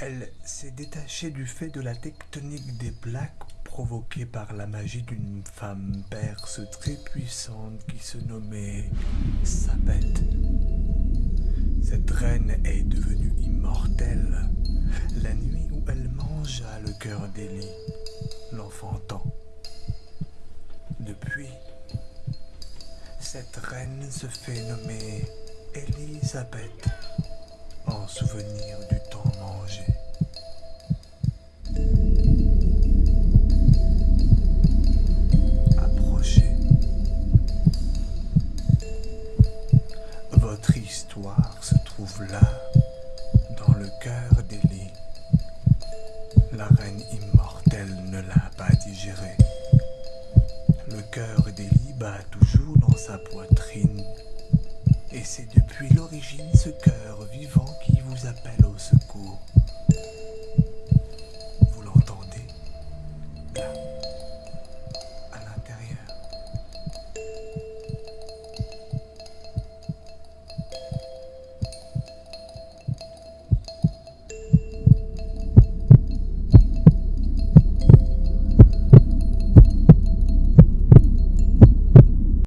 Elle s'est détachée du fait de la tectonique des plaques provoquée par la magie d'une femme perse très puissante qui se nommait Sabet. Cette reine est devenue immortelle la nuit où elle mangea le cœur d'Élie, l'enfantant. Depuis, cette reine se fait nommer Elisabeth en souvenir du temps mangé. Approchez. Votre histoire se trouve là, dans le cœur d'Élie. La reine immortelle ne l'a pas digéré. Le cœur d'Élie bat toujours dans sa poitrine. Et c'est depuis l'origine ce cœur vivant cool.